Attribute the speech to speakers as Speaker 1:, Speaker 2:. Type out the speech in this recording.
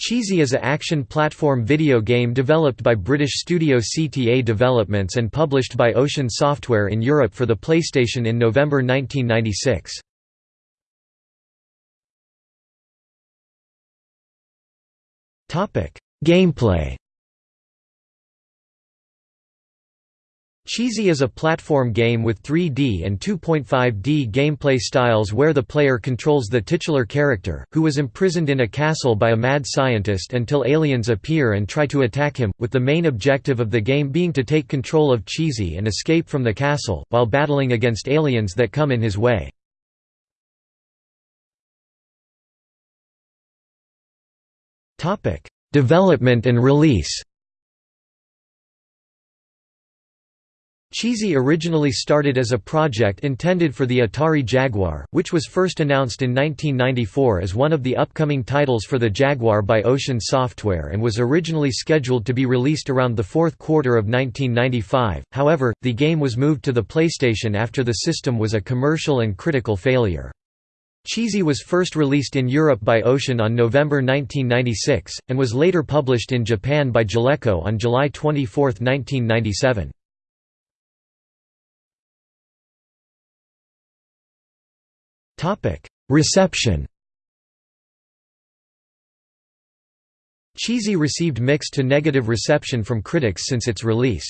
Speaker 1: Cheesy is a action platform video game developed by British studio CTA Developments and published by Ocean Software in Europe for the PlayStation in November 1996. Gameplay Cheesy is a platform game with 3D and 2.5D gameplay styles where the player controls the titular character, who was imprisoned in a castle by a mad scientist until aliens appear and try to attack him, with the main objective of the game being to take control of Cheesy and escape from the castle, while battling against aliens that come in his way. Development and release Cheesy originally started as a project intended for the Atari Jaguar, which was first announced in 1994 as one of the upcoming titles for the Jaguar by Ocean Software and was originally scheduled to be released around the fourth quarter of 1995, however, the game was moved to the PlayStation after the system was a commercial and critical failure. Cheesy was first released in Europe by Ocean on November 1996, and was later published in Japan by Jaleco on July 24, 1997. Reception Cheesy received mixed to negative reception from critics since its release.